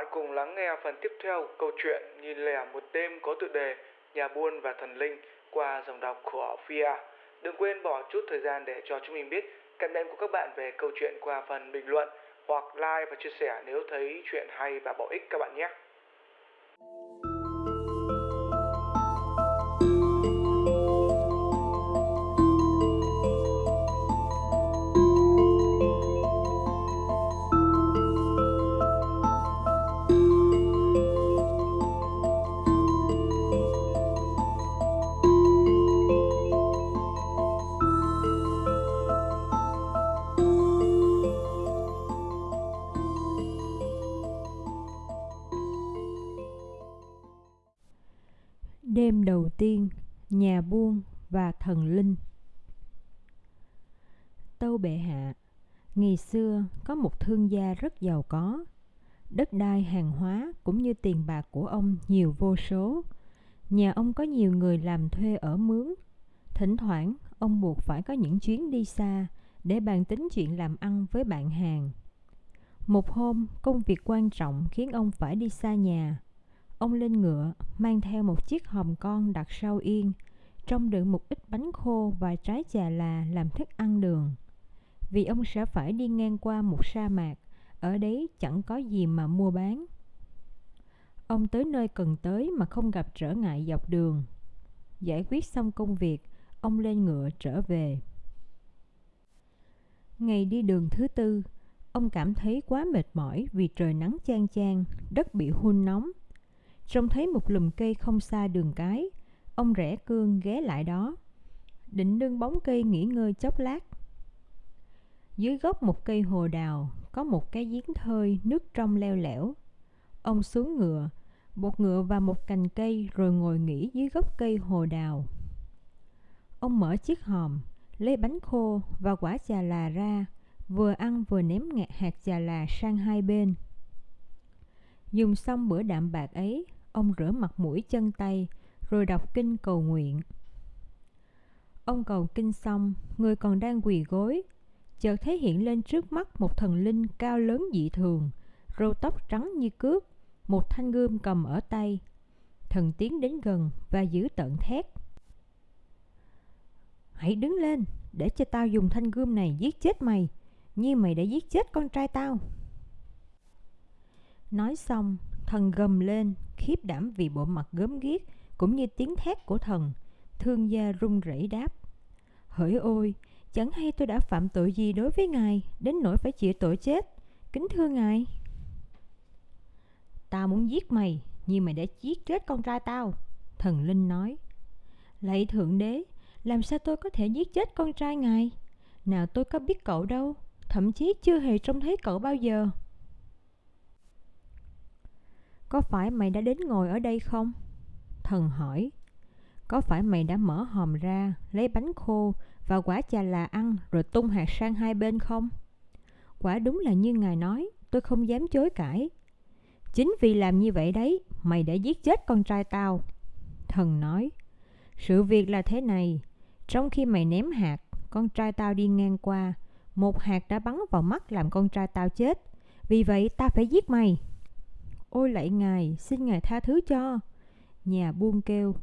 bạn cùng lắng nghe phần tiếp theo câu chuyện Nhìn lẻ một đêm có tựa đề Nhà buôn và thần linh qua dòng đọc của Fia. Đừng quên bỏ chút thời gian để cho chúng mình biết cảm nhận của các bạn về câu chuyện qua phần bình luận hoặc like và chia sẻ nếu thấy chuyện hay và bổ ích các bạn nhé. Đêm đầu tiên, nhà buôn và thần linh Tâu bệ hạ, ngày xưa có một thương gia rất giàu có. Đất đai hàng hóa cũng như tiền bạc của ông nhiều vô số. Nhà ông có nhiều người làm thuê ở mướn. Thỉnh thoảng, ông buộc phải có những chuyến đi xa để bàn tính chuyện làm ăn với bạn hàng. Một hôm, công việc quan trọng khiến ông phải đi xa nhà Ông lên ngựa, mang theo một chiếc hòm con đặt sau yên, trong đựng một ít bánh khô và trái chà là làm thức ăn đường. Vì ông sẽ phải đi ngang qua một sa mạc, ở đấy chẳng có gì mà mua bán. Ông tới nơi cần tới mà không gặp trở ngại dọc đường. Giải quyết xong công việc, ông lên ngựa trở về. Ngày đi đường thứ tư, ông cảm thấy quá mệt mỏi vì trời nắng chang chang, đất bị hun nóng Trông thấy một lùm cây không xa đường cái, ông rẽ cương ghé lại đó. Định nương bóng cây nghỉ ngơi chốc lát. Dưới gốc một cây hồ đào có một cái giếng thơi nước trong leo lẻo. Ông xuống ngựa, bột ngựa vào một cành cây rồi ngồi nghỉ dưới gốc cây hồ đào. Ông mở chiếc hòm, lấy bánh khô và quả trà là ra, vừa ăn vừa ném ngạt hạt trà là sang hai bên. Dùng xong bữa đạm bạc ấy, ông rửa mặt mũi chân tay, rồi đọc kinh cầu nguyện. Ông cầu kinh xong, người còn đang quỳ gối, chợt thấy hiện lên trước mắt một thần linh cao lớn dị thường, râu tóc trắng như cước, một thanh gươm cầm ở tay. Thần tiến đến gần và giữ tận thét. Hãy đứng lên, để cho tao dùng thanh gươm này giết chết mày, như mày đã giết chết con trai tao. Nói xong, thần gầm lên, khiếp đảm vì bộ mặt gớm ghiếc cũng như tiếng thét của thần. Thương gia run rẩy đáp. Hỡi ôi, chẳng hay tôi đã phạm tội gì đối với ngài, đến nỗi phải chịu tội chết. Kính thưa ngài. Tao muốn giết mày, nhưng mày đã giết chết con trai tao. Thần Linh nói. Lạy Thượng Đế, làm sao tôi có thể giết chết con trai ngài? Nào tôi có biết cậu đâu, thậm chí chưa hề trông thấy cậu bao giờ. Có phải mày đã đến ngồi ở đây không? Thần hỏi. Có phải mày đã mở hòm ra, lấy bánh khô và quả chà là ăn rồi tung hạt sang hai bên không? Quả đúng là như ngài nói, tôi không dám chối cãi. Chính vì làm như vậy đấy, mày đã giết chết con trai tao. Thần nói, sự việc là thế này, trong khi mày ném hạt, con trai tao đi ngang qua, một hạt đã bắn vào mắt làm con trai tao chết. Vì vậy ta phải giết mày. Ôi lạy ngài, xin ngài tha thứ cho. Nhà buôn kêu,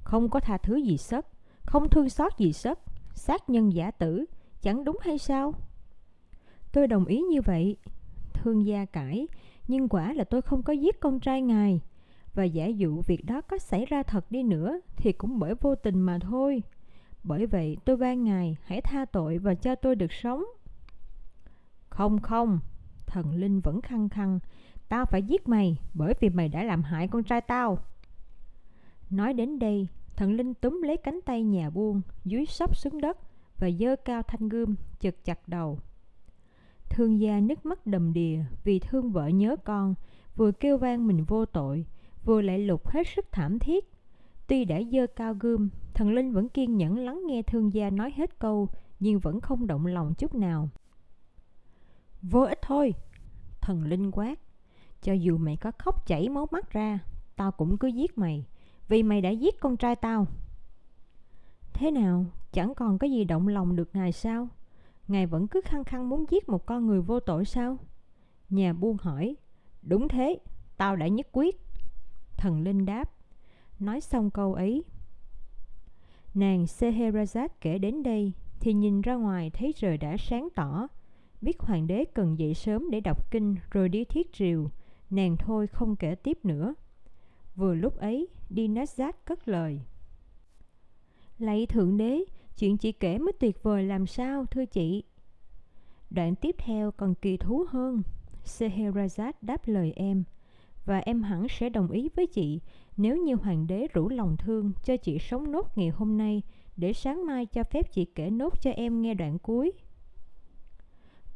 không có tha thứ gì sất, không thương xót gì sất, sát nhân giả tử, chẳng đúng hay sao? Tôi đồng ý như vậy. Thương gia cãi, nhưng quả là tôi không có giết con trai ngài. Và giả dụ việc đó có xảy ra thật đi nữa thì cũng bởi vô tình mà thôi. Bởi vậy tôi van ngài hãy tha tội và cho tôi được sống. Không không, thần linh vẫn khăng khăng, Tao phải giết mày bởi vì mày đã làm hại con trai tao. Nói đến đây, thần linh túm lấy cánh tay nhà buôn, dưới sóc xuống đất và dơ cao thanh gươm, chật chặt đầu. Thương gia nước mắt đầm đìa vì thương vợ nhớ con, vừa kêu vang mình vô tội, vừa lại lục hết sức thảm thiết. Tuy đã dơ cao gươm, thần linh vẫn kiên nhẫn lắng nghe thương gia nói hết câu, nhưng vẫn không động lòng chút nào. Vô ích thôi, thần linh quát. Cho dù mày có khóc chảy máu mắt ra Tao cũng cứ giết mày Vì mày đã giết con trai tao Thế nào Chẳng còn có gì động lòng được ngài sao Ngài vẫn cứ khăng khăng muốn giết một con người vô tội sao Nhà buôn hỏi Đúng thế tao đã nhất quyết. Thần linh đáp. Nói xong câu ấy, nàng Scheherazade kể đến đây thì nhìn ra ngoài thấy trời đã sáng tỏ. Biết hoàng đế cần dậy sớm để đọc kinh rồi đi thiết triều, nàng thôi không kể tiếp nữa. Vừa lúc ấy, Dinazad cất lời. Lạy Thượng Đế, chuyện chị kể mới tuyệt vời làm sao, thưa chị? Đoạn tiếp theo còn kỳ thú hơn. Scheherazade đáp lời em, và em hẳn sẽ đồng ý với chị nếu như hoàng đế rủ lòng thương cho chị sống nốt ngày hôm nay để sáng mai cho phép chị kể nốt cho em nghe đoạn cuối.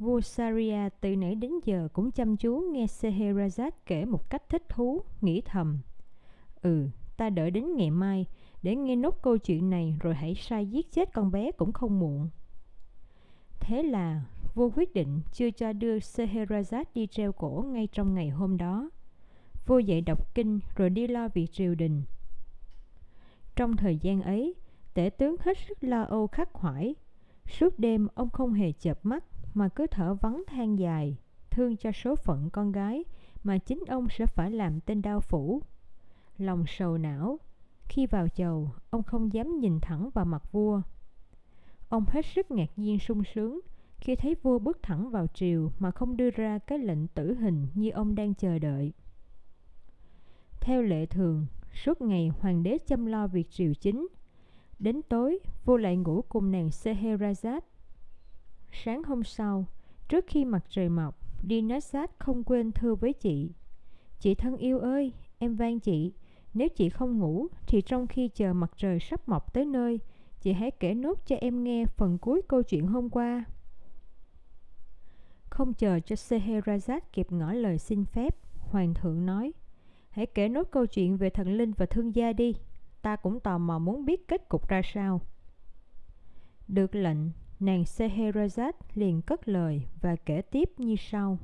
Vua Saria từ nãy đến giờ cũng chăm chú nghe Scheherazade kể một cách thích thú, nghĩ thầm. Ừ, ta đợi đến ngày mai để nghe nốt câu chuyện này rồi hãy sai giết chết con bé cũng không muộn. Thế là vua quyết định chưa cho đưa Scheherazade đi treo cổ ngay trong ngày hôm đó. Vua dậy đọc kinh rồi đi lo việc triều đình. Trong thời gian ấy, tể tướng hết sức lo âu khắc khoải. Suốt đêm ông không hề chợp mắt mà cứ thở vắng than dài, thương cho số phận con gái mà chính ông sẽ phải làm tên đao phủ. Lòng sầu não, khi vào chầu, ông không dám nhìn thẳng vào mặt vua. Ông hết sức ngạc nhiên sung sướng khi thấy vua bước thẳng vào triều mà không đưa ra cái lệnh tử hình như ông đang chờ đợi. Theo lệ thường, suốt ngày hoàng đế chăm lo việc triều chính. Đến tối, vua lại ngủ cùng nàng Scheherazade. Sáng hôm sau, trước khi mặt trời mọc, Dinazad không quên thưa với chị. Chị thân yêu ơi, em van chị, nếu chị không ngủ thì trong khi chờ mặt trời sắp mọc tới nơi, chị hãy kể nốt cho em nghe phần cuối câu chuyện hôm qua. Không chờ cho Scheherazade kịp ngỏ lời xin phép, hoàng thượng nói: Hãy kể nốt câu chuyện về thần linh và thương gia đi. Ta cũng tò mò muốn biết kết cục ra sao. Được lệnh, nàng Scheherazade liền cất lời và kể tiếp như sau.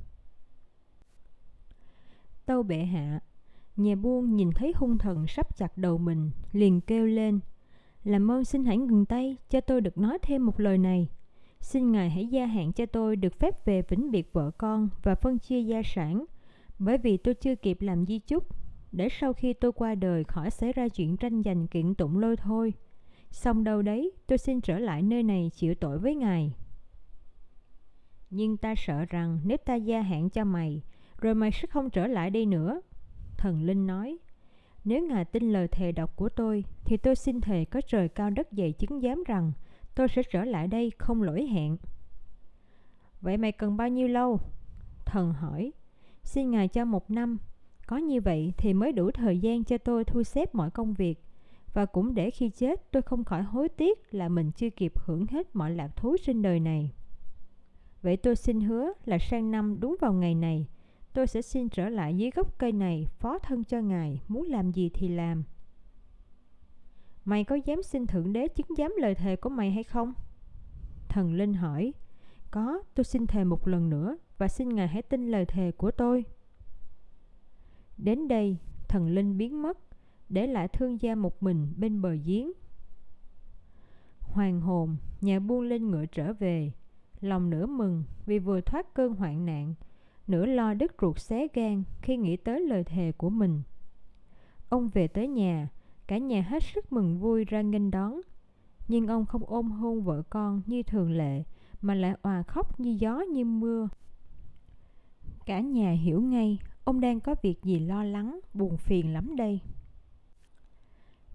Tâu bệ hạ, nhà buôn nhìn thấy hung thần sắp chặt đầu mình, liền kêu lên. Làm ơn xin hãy ngừng tay, cho tôi được nói thêm một lời này. Xin ngài hãy gia hạn cho tôi được phép về vĩnh biệt vợ con và phân chia gia sản, bởi vì tôi chưa kịp làm di chúc để sau khi tôi qua đời khỏi xảy ra chuyện tranh giành kiện tụng lôi thôi. Xong đâu đấy, tôi xin trở lại nơi này chịu tội với ngài. Nhưng ta sợ rằng nếu ta gia hạn cho mày, rồi mày sẽ không trở lại đây nữa. Thần Linh nói, nếu ngài tin lời thề độc của tôi, thì tôi xin thề có trời cao đất dày chứng giám rằng tôi sẽ trở lại đây không lỗi hẹn. Vậy mày cần bao nhiêu lâu? Thần hỏi, xin ngài cho một năm, có như vậy thì mới đủ thời gian cho tôi thu xếp mọi công việc và cũng để khi chết tôi không khỏi hối tiếc là mình chưa kịp hưởng hết mọi lạc thú trên đời này. Vậy tôi xin hứa là sang năm đúng vào ngày này, tôi sẽ xin trở lại dưới gốc cây này phó thân cho ngài, muốn làm gì thì làm. Mày có dám xin Thượng Đế chứng giám lời thề của mày hay không? Thần Linh hỏi, có, tôi xin thề một lần nữa và xin ngài hãy tin lời thề của tôi. Đến đây, thần linh biến mất, để lại thương gia một mình bên bờ giếng. Hoàng hồn, nhà buôn lên ngựa trở về, lòng nửa mừng vì vừa thoát cơn hoạn nạn, nửa lo đứt ruột xé gan khi nghĩ tới lời thề của mình. Ông về tới nhà, cả nhà hết sức mừng vui ra nghênh đón. Nhưng ông không ôm hôn vợ con như thường lệ, mà lại òa khóc như gió như mưa. Cả nhà hiểu ngay Ông đang có việc gì lo lắng, buồn phiền lắm đây.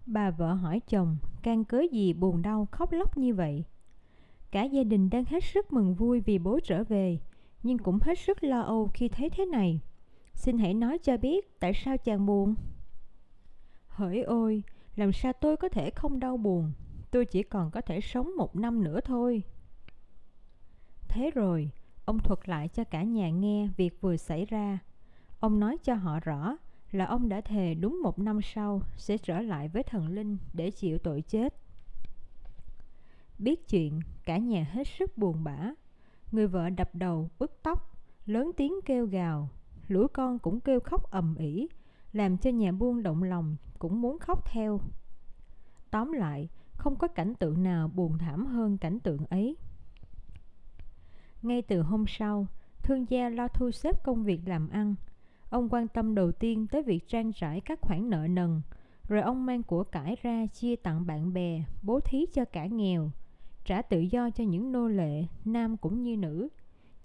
Bà vợ hỏi chồng, can cớ gì buồn đau khóc lóc như vậy? Cả gia đình đang hết sức mừng vui vì bố trở về, nhưng cũng hết sức lo âu khi thấy thế này. Xin hãy nói cho biết tại sao chàng buồn? Hỡi ôi, làm sao tôi có thể không đau buồn? Tôi chỉ còn có thể sống một năm nữa thôi. Thế rồi, ông thuật lại cho cả nhà nghe việc vừa xảy ra Ông nói cho họ rõ là ông đã thề đúng một năm sau sẽ trở lại với thần linh để chịu tội chết. Biết chuyện, cả nhà hết sức buồn bã. Người vợ đập đầu, bứt tóc, lớn tiếng kêu gào. Lũ con cũng kêu khóc ầm ĩ, làm cho nhà buôn động lòng cũng muốn khóc theo. Tóm lại, không có cảnh tượng nào buồn thảm hơn cảnh tượng ấy. Ngay từ hôm sau, thương gia lo thu xếp công việc làm ăn, Ông quan tâm đầu tiên tới việc trang trải các khoản nợ nần, rồi ông mang của cải ra chia tặng bạn bè, bố thí cho cả nghèo, trả tự do cho những nô lệ, nam cũng như nữ,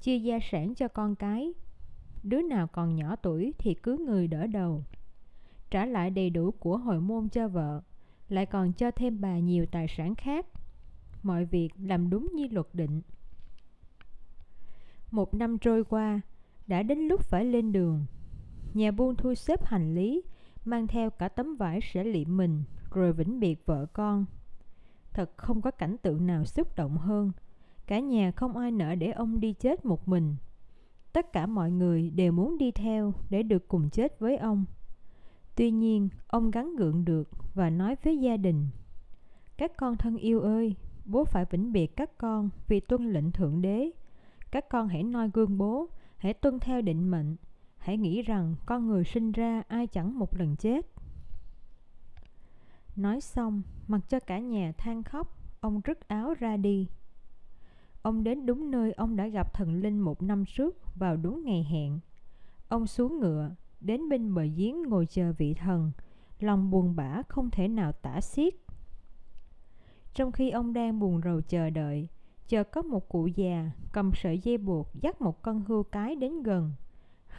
chia gia sản cho con cái. Đứa nào còn nhỏ tuổi thì cứ người đỡ đầu. Trả lại đầy đủ của hồi môn cho vợ, lại còn cho thêm bà nhiều tài sản khác. Mọi việc làm đúng như luật định. Một năm trôi qua, đã đến lúc phải lên đường. Nhà buôn thu xếp hành lý, mang theo cả tấm vải sẽ liệm mình, rồi vĩnh biệt vợ con. Thật không có cảnh tượng nào xúc động hơn. Cả nhà không ai nỡ để ông đi chết một mình. Tất cả mọi người đều muốn đi theo để được cùng chết với ông. Tuy nhiên, ông gắn gượng được và nói với gia đình Các con thân yêu ơi, bố phải vĩnh biệt các con vì tuân lệnh Thượng Đế. Các con hãy noi gương bố, hãy tuân theo định mệnh. Hãy nghĩ rằng con người sinh ra ai chẳng một lần chết. Nói xong, mặc cho cả nhà than khóc, ông rứt áo ra đi. Ông đến đúng nơi ông đã gặp thần linh một năm trước vào đúng ngày hẹn. Ông xuống ngựa, đến bên bờ giếng ngồi chờ vị thần, lòng buồn bã không thể nào tả xiết. Trong khi ông đang buồn rầu chờ đợi, chờ có một cụ già cầm sợi dây buộc dắt một con hươu cái đến gần.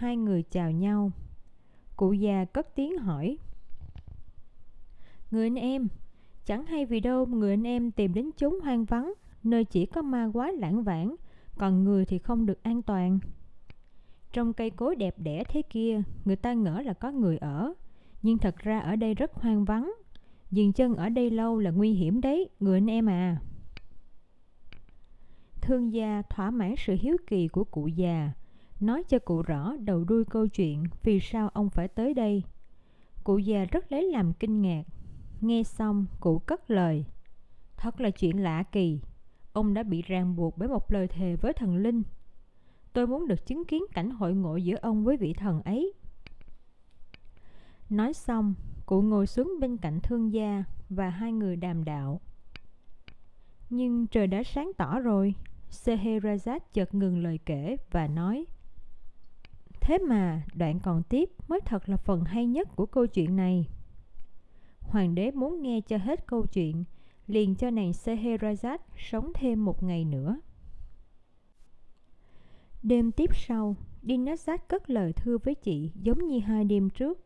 Hai người chào nhau. Cụ già cất tiếng hỏi. Người anh em, chẳng hay vì đâu người anh em tìm đến chốn hoang vắng, nơi chỉ có ma quái lãng vãng, còn người thì không được an toàn. Trong cây cối đẹp đẽ thế kia, người ta ngỡ là có người ở, nhưng thật ra ở đây rất hoang vắng. Dừng chân ở đây lâu là nguy hiểm đấy, người anh em à. Thương gia thỏa mãn sự hiếu kỳ của cụ già, nói cho cụ rõ đầu đuôi câu chuyện vì sao ông phải tới đây. Cụ già rất lấy làm kinh ngạc. Nghe xong, cụ cất lời. Thật là chuyện lạ kỳ. Ông đã bị ràng buộc bởi một lời thề với thần linh. Tôi muốn được chứng kiến cảnh hội ngộ giữa ông với vị thần ấy. Nói xong, cụ ngồi xuống bên cạnh thương gia và hai người đàm đạo. Nhưng trời đã sáng tỏ rồi, Scheherazade chợt ngừng lời kể và nói Thế mà đoạn còn tiếp mới thật là phần hay nhất của câu chuyện này. Hoàng đế muốn nghe cho hết câu chuyện, liền cho nàng Scheherazade sống thêm một ngày nữa. Đêm tiếp sau, Dinazad cất lời thưa với chị giống như hai đêm trước.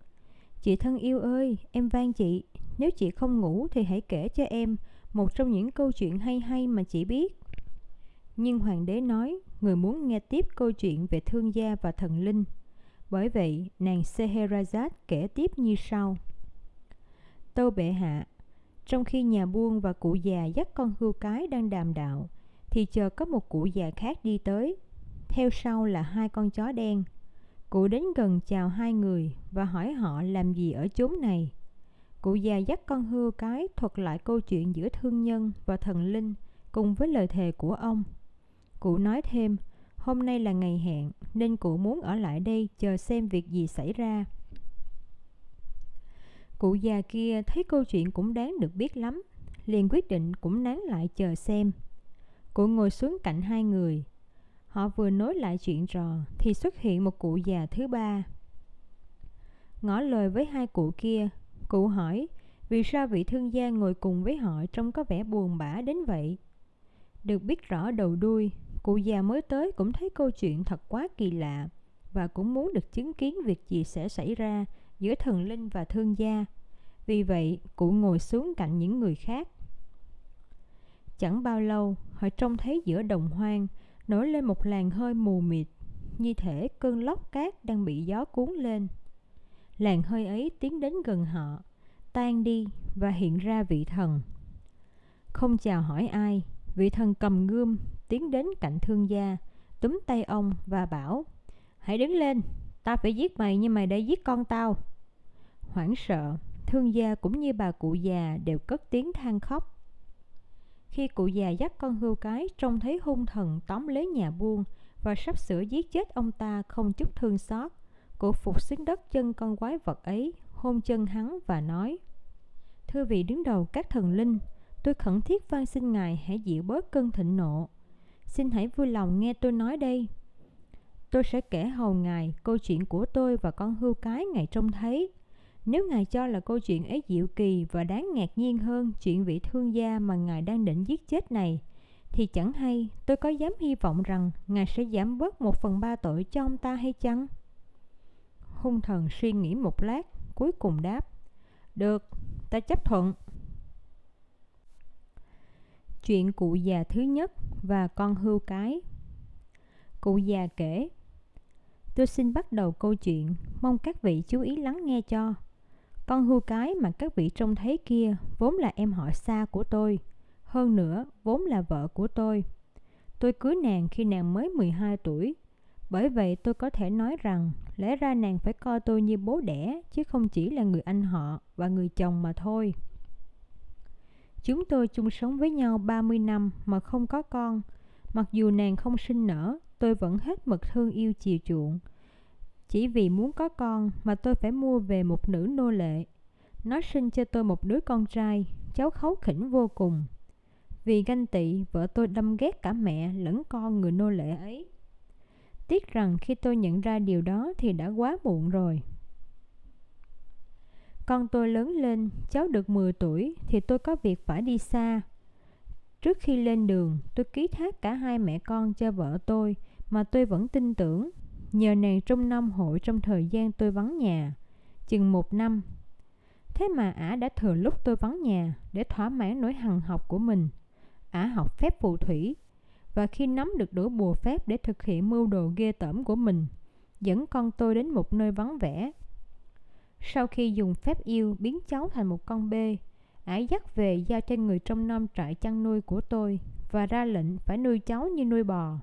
Chị thân yêu ơi, em van chị, nếu chị không ngủ thì hãy kể cho em một trong những câu chuyện hay hay mà chị biết. Nhưng hoàng đế nói, người muốn nghe tiếp câu chuyện về thương gia và thần linh. Bởi vậy, nàng Scheherazade kể tiếp như sau. Tâu bệ hạ, trong khi nhà buôn và cụ già dắt con hươu cái đang đàm đạo, thì chờ có một cụ già khác đi tới. Theo sau là hai con chó đen. Cụ đến gần chào hai người và hỏi họ làm gì ở chốn này. Cụ già dắt con hươu cái thuật lại câu chuyện giữa thương nhân và thần linh cùng với lời thề của ông. Cụ nói thêm, hôm nay là ngày hẹn nên cụ muốn ở lại đây chờ xem việc gì xảy ra. Cụ già kia thấy câu chuyện cũng đáng được biết lắm, liền quyết định cũng nán lại chờ xem. Cụ ngồi xuống cạnh hai người. Họ vừa nối lại chuyện trò thì xuất hiện một cụ già thứ ba. Ngỏ lời với hai cụ kia, cụ hỏi vì sao vị thương gia ngồi cùng với họ trông có vẻ buồn bã đến vậy. Được biết rõ đầu đuôi, cụ già mới tới cũng thấy câu chuyện thật quá kỳ lạ và cũng muốn được chứng kiến việc gì sẽ xảy ra giữa thần linh và thương gia. Vì vậy, cụ ngồi xuống cạnh những người khác. Chẳng bao lâu, họ trông thấy giữa đồng hoang nổi lên một làn hơi mù mịt, như thể cơn lốc cát đang bị gió cuốn lên. Làn hơi ấy tiến đến gần họ, tan đi và hiện ra vị thần. Không chào hỏi ai, vị thần cầm gươm tiến đến cạnh thương gia, túm tay ông và bảo Hãy đứng lên, ta phải giết mày nhưng mày đã giết con tao. Hoảng sợ, thương gia cũng như bà cụ già đều cất tiếng than khóc. Khi cụ già dắt con hươu cái trông thấy hung thần tóm lấy nhà buôn và sắp sửa giết chết ông ta không chút thương xót, cụ phục xuống đất chân con quái vật ấy, hôn chân hắn và nói Thưa vị đứng đầu các thần linh, tôi khẩn thiết van xin ngài hãy dịu bớt cơn thịnh nộ. Xin hãy vui lòng nghe tôi nói đây. tôi sẽ kể hầu ngài câu chuyện của tôi và con hươu cái ngài trông thấy. Nếu ngài cho là câu chuyện ấy diệu kỳ và đáng ngạc nhiên hơn chuyện vị thương gia mà ngài đang định giết chết này, thì chẳng hay tôi có dám hy vọng rằng ngài sẽ giảm bớt một phần ba tội cho ông ta hay chăng? Hung thần suy nghĩ một lát, cuối cùng đáp. Được, ta chấp thuận. Chuyện cụ già thứ nhất và con hươu cái Cụ già kể Tôi xin bắt đầu câu chuyện, mong các vị chú ý lắng nghe cho. Con hươu cái mà các vị trông thấy kia vốn là em họ xa của tôi. Hơn nữa, vốn là vợ của tôi. Tôi cưới nàng khi nàng mới 12 tuổi. Bởi vậy tôi có thể nói rằng lẽ ra nàng phải coi tôi như bố đẻ chứ không chỉ là người anh họ và người chồng mà thôi. Chúng tôi chung sống với nhau 30 năm mà không có con. Mặc dù nàng không sinh nở, tôi vẫn hết mực thương yêu chiều chuộng. Chỉ vì muốn có con mà tôi phải mua về một nữ nô lệ. Nó sinh cho tôi một đứa con trai, cháu khấu khỉnh vô cùng. Vì ganh tị, vợ tôi đâm ghét cả mẹ lẫn con người nô lệ ấy. Tiếc rằng khi tôi nhận ra điều đó thì đã quá muộn rồi. Con tôi lớn lên, cháu được 10 tuổi thì tôi có việc phải đi xa. Trước khi lên đường, tôi ký thác cả hai mẹ con cho vợ tôi mà tôi vẫn tin tưởng. Nhờ nàng trong năm hội trong thời gian tôi vắng nhà, chừng một năm. Thế mà ả đã thừa lúc tôi vắng nhà để thỏa mãn nỗi hằng học của mình. Ả học phép phù thủy và khi nắm được đũa bùa phép để thực hiện mưu đồ ghê tởm của mình, dẫn con tôi đến một nơi vắng vẻ sau khi dùng phép yêu biến cháu thành một con bê, ải dắt về giao cho người trong nom trại chăn nuôi của tôi và ra lệnh phải nuôi cháu như nuôi bò.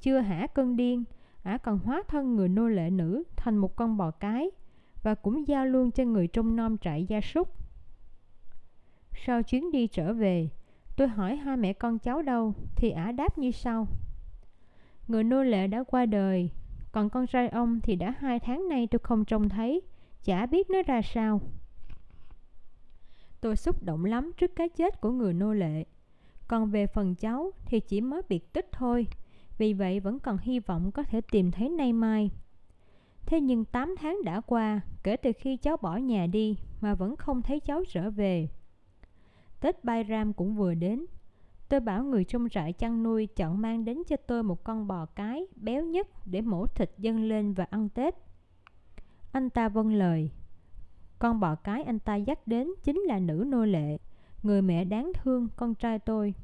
Chưa hả cơn điên, ả còn hóa thân người nô lệ nữ thành một con bò cái và cũng giao luôn cho người trong nom trại gia súc. Sau chuyến đi trở về, tôi hỏi hai mẹ con cháu đâu thì ả đáp như sau. Người nô lệ đã qua đời, còn con trai ông thì đã hai tháng nay tôi không trông thấy chả biết nó ra sao. Tôi xúc động lắm trước cái chết của người nô lệ. Còn về phần cháu thì chỉ mới biệt tích thôi, vì vậy vẫn còn hy vọng có thể tìm thấy nay mai. Thế nhưng 8 tháng đã qua kể từ khi cháu bỏ nhà đi mà vẫn không thấy cháu trở về. Tết Bayram cũng vừa đến. Tôi bảo người trong trại chăn nuôi chọn mang đến cho tôi một con bò cái béo nhất để mổ thịt dâng lên và ăn Tết. Anh ta vâng lời. Con bò cái anh ta dắt đến chính là nữ nô lệ, người mẹ đáng thương con trai tôi.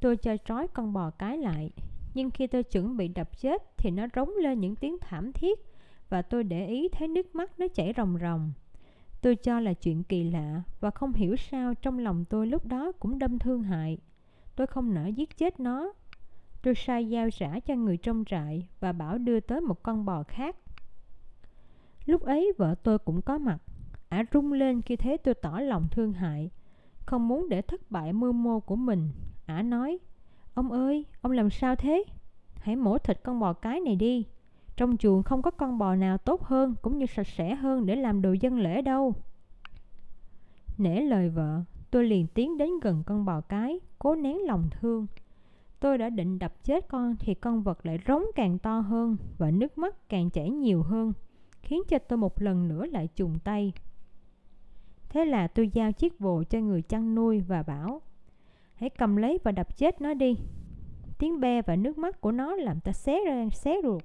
Tôi cho trói con bò cái lại, nhưng khi tôi chuẩn bị đập chết thì nó rống lên những tiếng thảm thiết và tôi để ý thấy nước mắt nó chảy ròng ròng. Tôi cho là chuyện kỳ lạ và không hiểu sao trong lòng tôi lúc đó cũng đâm thương hại. Tôi không nỡ giết chết nó. Tôi sai giao trả cho người trong trại và bảo đưa tới một con bò khác. Lúc ấy vợ tôi cũng có mặt. Ả rung lên khi thấy tôi tỏ lòng thương hại. Không muốn để thất bại mưu mô của mình. Ả nói, ông ơi, ông làm sao thế? Hãy mổ thịt con bò cái này đi. Trong chuồng không có con bò nào tốt hơn cũng như sạch sẽ hơn để làm đồ dân lễ đâu. Nể lời vợ, tôi liền tiến đến gần con bò cái, cố nén lòng thương. Tôi đã định đập chết con thì con vật lại rống càng to hơn và nước mắt càng chảy nhiều hơn khiến cho tôi một lần nữa lại trùng tay. Thế là tôi giao chiếc vồ cho người chăn nuôi và bảo, Hãy cầm lấy và đập chết nó đi. Tiếng be và nước mắt của nó làm ta xé ra, xé ruột.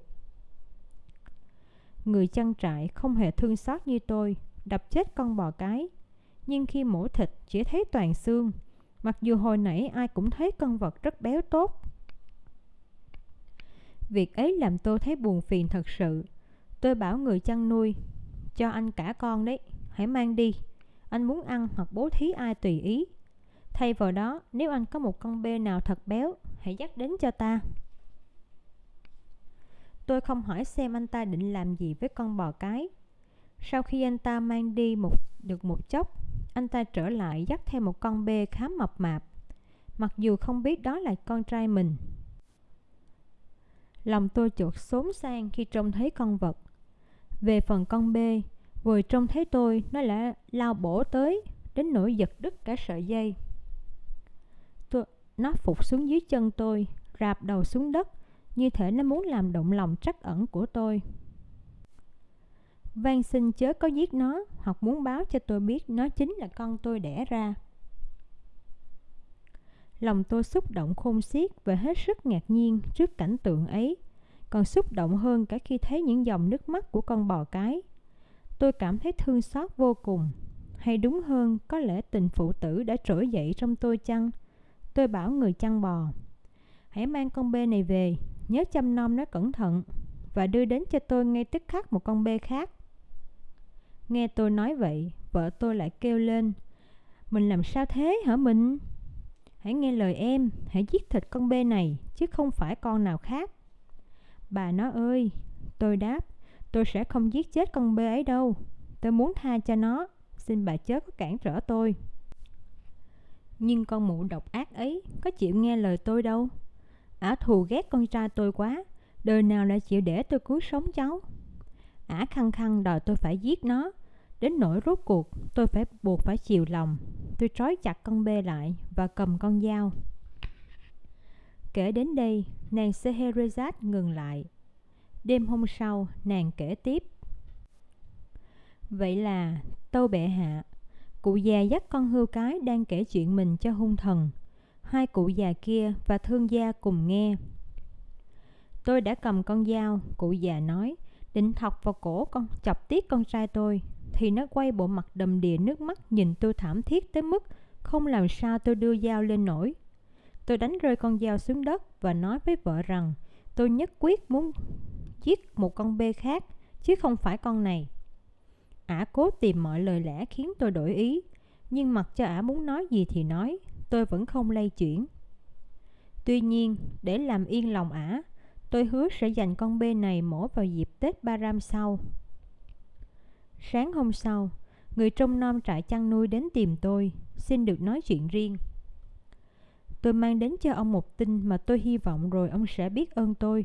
Người chăn trại không hề thương xót như tôi, Đập chết con bò cái. Nhưng khi mổ thịt chỉ thấy toàn xương, Mặc dù hồi nãy ai cũng thấy con vật rất béo tốt. Việc ấy làm tôi thấy buồn phiền thật sự. Tôi bảo người chăn nuôi Cho anh cả con đấy Hãy mang đi. Anh muốn ăn hoặc bố thí ai tùy ý. Thay vào đó Nếu anh có một con bê nào thật béo Hãy dắt đến cho ta. Tôi không hỏi xem anh ta định làm gì với con bò cái. Sau khi anh ta mang đi một, được một chốc Anh ta trở lại dắt theo một con bê khá mập mạp. Mặc dù không biết đó là con trai mình Lòng tôi chuột xốn sang khi trông thấy con vật về phần con bê, vừa trông thấy tôi, nó đã lao bổ tới, đến nỗi giật đứt cả sợi dây. Tôi, nó phục xuống dưới chân tôi, rạp đầu xuống đất, như thể nó muốn làm động lòng trắc ẩn của tôi. Van xin chớ có giết nó hoặc muốn báo cho tôi biết nó chính là con tôi đẻ ra. Lòng tôi xúc động khôn xiết và hết sức ngạc nhiên trước cảnh tượng ấy, còn xúc động hơn cả khi thấy những dòng nước mắt của con bò cái. Tôi cảm thấy thương xót vô cùng, hay đúng hơn có lẽ tình phụ tử đã trỗi dậy trong tôi chăng? Tôi bảo người chăn bò, hãy mang con bê này về, nhớ chăm nom nó cẩn thận và đưa đến cho tôi ngay tức khắc một con bê khác. Nghe tôi nói vậy, vợ tôi lại kêu lên, mình làm sao thế hả mình? Hãy nghe lời em, hãy giết thịt con bê này, chứ không phải con nào khác. Bà nó ơi, tôi đáp, tôi sẽ không giết chết con bê ấy đâu. Tôi muốn tha cho nó, xin bà chớ có cản trở tôi. Nhưng con mụ độc ác ấy có chịu nghe lời tôi đâu. Ả thù ghét con trai tôi quá, đời nào lại chịu để tôi cứu sống cháu. Ả khăng khăng đòi tôi phải giết nó, đến nỗi rốt cuộc tôi phải buộc phải chiều lòng tôi trói chặt con bê lại và cầm con dao. Kể đến đây, nàng Scheherazade ngừng lại. Đêm hôm sau, nàng kể tiếp. Vậy là, tâu bệ hạ, cụ già dắt con hươu cái đang kể chuyện mình cho hung thần. Hai cụ già kia và thương gia cùng nghe. Tôi đã cầm con dao, cụ già nói, định thọc vào cổ con, chọc tiết con trai tôi, thì nó quay bộ mặt đầm đìa nước mắt nhìn tôi thảm thiết tới mức không làm sao tôi đưa dao lên nổi. Tôi đánh rơi con dao xuống đất và nói với vợ rằng tôi nhất quyết muốn giết một con bê khác chứ không phải con này. Ả cố tìm mọi lời lẽ khiến tôi đổi ý, nhưng mặc cho ả muốn nói gì thì nói, tôi vẫn không lay chuyển. Tuy nhiên, để làm yên lòng ả, tôi hứa sẽ dành con bê này mổ vào dịp Tết Ba Ram sau. Sáng hôm sau, người trông nom trại chăn nuôi đến tìm tôi, xin được nói chuyện riêng. Tôi mang đến cho ông một tin mà tôi hy vọng rồi ông sẽ biết ơn tôi.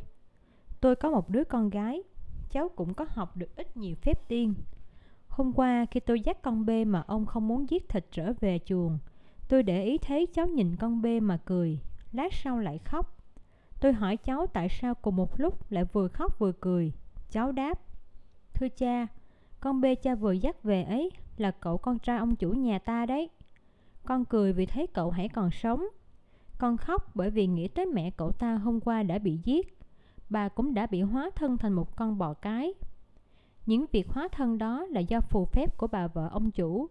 Tôi có một đứa con gái, cháu cũng có học được ít nhiều phép tiên. Hôm qua khi tôi dắt con bê mà ông không muốn giết thịt trở về chuồng, tôi để ý thấy cháu nhìn con bê mà cười, lát sau lại khóc. Tôi hỏi cháu tại sao cùng một lúc lại vừa khóc vừa cười. Cháu đáp, Thưa cha, con bê cha vừa dắt về ấy là cậu con trai ông chủ nhà ta đấy. Con cười vì thấy cậu hãy còn sống. Con khóc bởi vì nghĩ tới mẹ cậu ta hôm qua đã bị giết. Bà cũng đã bị hóa thân thành một con bò cái. Những việc hóa thân đó là do phù phép của bà vợ ông chủ.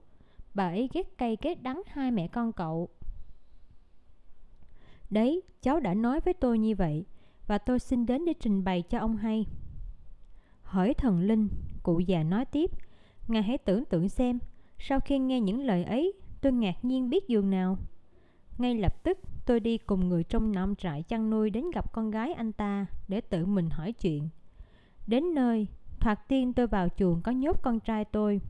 Bà ấy ghét cay ghét đắng hai mẹ con cậu. Đấy, cháu đã nói với tôi như vậy, và tôi xin đến để trình bày cho ông hay. Hỏi thần linh, Cụ già nói tiếp, Ngài hãy tưởng tượng xem, sau khi nghe những lời ấy, tôi ngạc nhiên biết dường nào. Ngay lập tức, tôi đi cùng người trong nông trại chăn nuôi đến gặp con gái anh ta để tự mình hỏi chuyện. Đến nơi, thoạt tiên tôi vào chuồng có nhốt con trai tôi.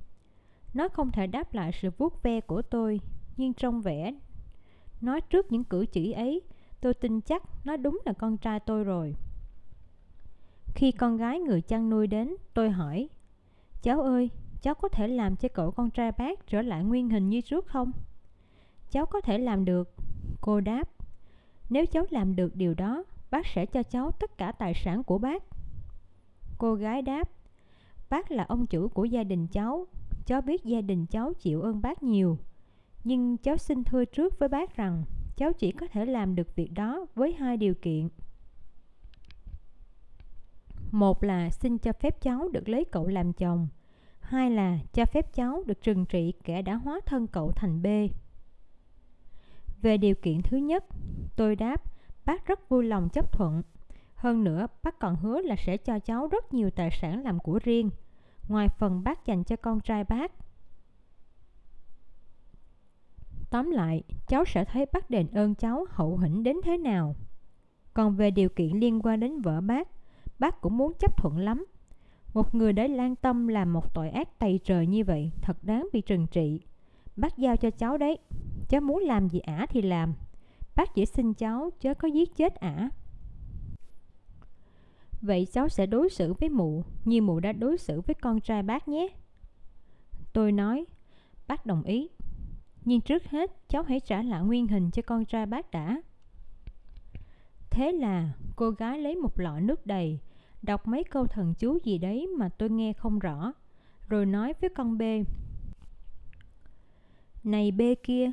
Nó không thể đáp lại sự vuốt ve của tôi, nhưng trong vẻ nói trước những cử chỉ ấy, tôi tin chắc nó đúng là con trai tôi rồi. Khi con gái người chăn nuôi đến, tôi hỏi, Cháu ơi, cháu có thể làm cho cậu con trai bác trở lại nguyên hình như trước không? Cháu có thể làm được. Cô đáp, nếu cháu làm được điều đó, bác sẽ cho cháu tất cả tài sản của bác. Cô gái đáp, bác là ông chủ của gia đình cháu, cháu biết gia đình cháu chịu ơn bác nhiều. Nhưng cháu xin thưa trước với bác rằng, cháu chỉ có thể làm được việc đó với hai điều kiện. Một là xin cho phép cháu được lấy cậu làm chồng. Hai là cho phép cháu được trừng trị kẻ đã hóa thân cậu thành B. Về điều kiện thứ nhất, tôi đáp, bác rất vui lòng chấp thuận. Hơn nữa, bác còn hứa là sẽ cho cháu rất nhiều tài sản làm của riêng, ngoài phần bác dành cho con trai bác. Tóm lại, cháu sẽ thấy bác đền ơn cháu hậu hĩnh đến thế nào. Còn về điều kiện liên quan đến vợ bác, bác cũng muốn chấp thuận lắm. Một người đã lan tâm làm một tội ác tày trời như vậy thật đáng bị trừng trị. Bác giao cho cháu đấy. Cháu muốn làm gì ả thì làm. Bác chỉ xin cháu chớ có giết chết ả. Vậy cháu sẽ đối xử với mụ như mụ đã đối xử với con trai bác nhé. Tôi nói, bác đồng ý. Nhưng trước hết cháu hãy trả lại nguyên hình cho con trai bác đã. Thế là cô gái lấy một lọ nước đầy, đọc mấy câu thần chú gì đấy mà tôi nghe không rõ, rồi nói với con b này bê kia,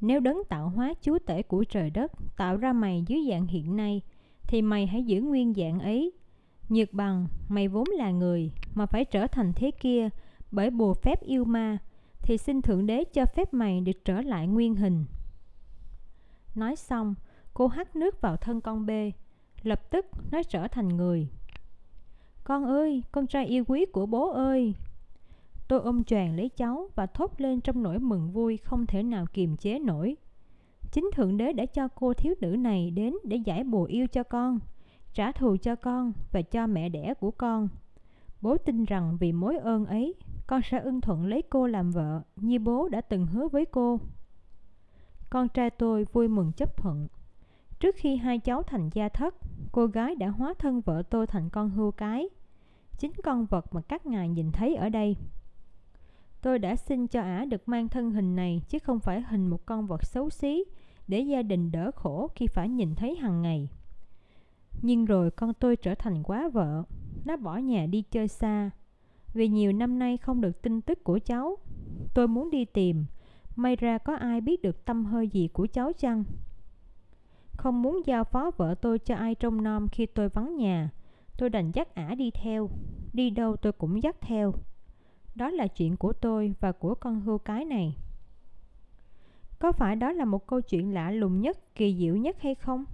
nếu đấng tạo hóa chúa tể của trời đất tạo ra mày dưới dạng hiện nay, thì mày hãy giữ nguyên dạng ấy. Nhược bằng, mày vốn là người, mà phải trở thành thế kia bởi bùa phép yêu ma, thì xin Thượng Đế cho phép mày được trở lại nguyên hình. Nói xong, cô hắt nước vào thân con bê, lập tức nó trở thành người. Con ơi, con trai yêu quý của bố ơi! Tôi ôm choàng lấy cháu và thốt lên trong nỗi mừng vui không thể nào kiềm chế nổi. Chính Thượng Đế đã cho cô thiếu nữ này đến để giải bùa yêu cho con, trả thù cho con và cho mẹ đẻ của con. Bố tin rằng vì mối ơn ấy, con sẽ ưng thuận lấy cô làm vợ như bố đã từng hứa với cô. Con trai tôi vui mừng chấp thuận. Trước khi hai cháu thành gia thất, cô gái đã hóa thân vợ tôi thành con hươu cái. Chính con vật mà các ngài nhìn thấy ở đây. Tôi đã xin cho ả được mang thân hình này chứ không phải hình một con vật xấu xí để gia đình đỡ khổ khi phải nhìn thấy hàng ngày. Nhưng rồi con tôi trở thành quá vợ, nó bỏ nhà đi chơi xa. Vì nhiều năm nay không được tin tức của cháu, tôi muốn đi tìm, may ra có ai biết được tâm hơi gì của cháu chăng? Không muốn giao phó vợ tôi cho ai trông nom khi tôi vắng nhà, tôi đành dắt ả đi theo, đi đâu tôi cũng dắt theo. Đó là chuyện của tôi và của con hươu cái này. Có phải đó là một câu chuyện lạ lùng nhất, kỳ diệu nhất hay không?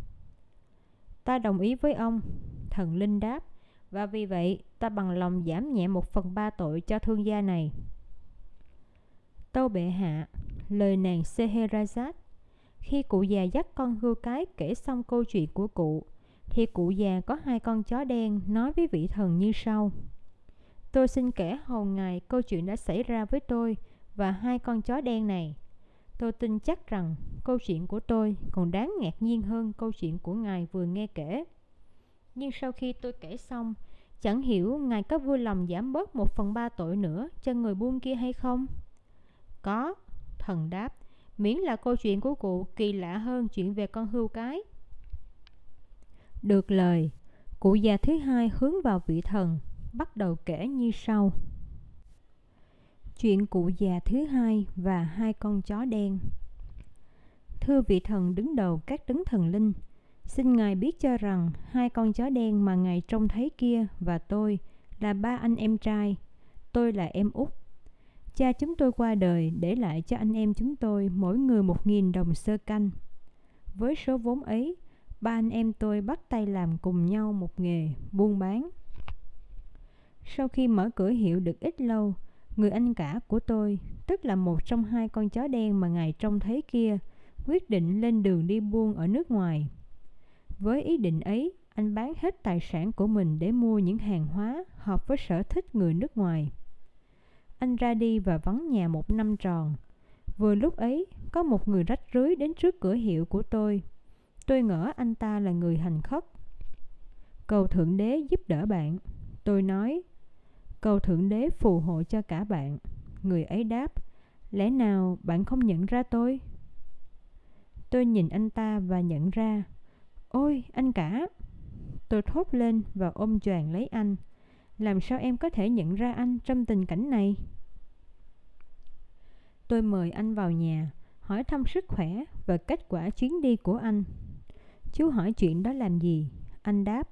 Ta đồng ý với ông, thần linh đáp, và vì vậy ta bằng lòng giảm nhẹ một phần ba tội cho thương gia này. Tâu bệ hạ, lời nàng seherazad Khi cụ già dắt con hươu cái kể xong câu chuyện của cụ, thì cụ già có hai con chó đen nói với vị thần như sau. Tôi xin kể hầu ngài câu chuyện đã xảy ra với tôi và hai con chó đen này. Tôi tin chắc rằng câu chuyện của tôi còn đáng ngạc nhiên hơn câu chuyện của ngài vừa nghe kể. Nhưng sau khi tôi kể xong, chẳng hiểu ngài có vui lòng giảm bớt một phần ba tội nữa cho người buôn kia hay không? Có, thần đáp, miễn là câu chuyện của cụ kỳ lạ hơn chuyện về con hươu cái. Được lời, cụ già thứ hai hướng vào vị thần, bắt đầu kể như sau. Chuyện cụ già thứ hai và hai con chó đen Thưa vị thần đứng đầu các đấng thần linh, xin Ngài biết cho rằng hai con chó đen mà Ngài trông thấy kia và tôi là ba anh em trai. Tôi là em út. Cha chúng tôi qua đời để lại cho anh em chúng tôi mỗi người một nghìn đồng sơ canh. Với số vốn ấy, ba anh em tôi bắt tay làm cùng nhau một nghề buôn bán. Sau khi mở cửa hiệu được ít lâu, người anh cả của tôi, tức là một trong hai con chó đen mà ngài trông thấy kia, quyết định lên đường đi buôn ở nước ngoài. Với ý định ấy, anh bán hết tài sản của mình để mua những hàng hóa hợp với sở thích người nước ngoài. Anh ra đi và vắng nhà một năm tròn. Vừa lúc ấy, có một người rách rưới đến trước cửa hiệu của tôi. Tôi ngỡ anh ta là người hành khất. Cầu Thượng Đế giúp đỡ bạn. Tôi nói, cầu Thượng Đế phù hộ cho cả bạn. Người ấy đáp, lẽ nào bạn không nhận ra tôi? Tôi nhìn anh ta và nhận ra, ôi anh cả. Tôi thốt lên và ôm choàng lấy anh. Làm sao em có thể nhận ra anh trong tình cảnh này? Tôi mời anh vào nhà, hỏi thăm sức khỏe và kết quả chuyến đi của anh. Chú hỏi chuyện đó làm gì? Anh đáp,